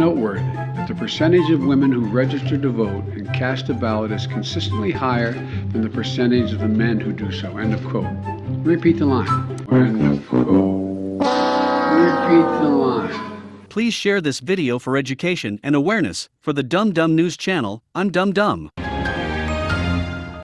Noteworthy that the percentage of women who register to vote and cast a ballot is consistently higher than the percentage of the men who do so. End of quote. Repeat the line. End of quote. Please share this video for education and awareness. For the Dum Dum News channel, I'm Dum Dum.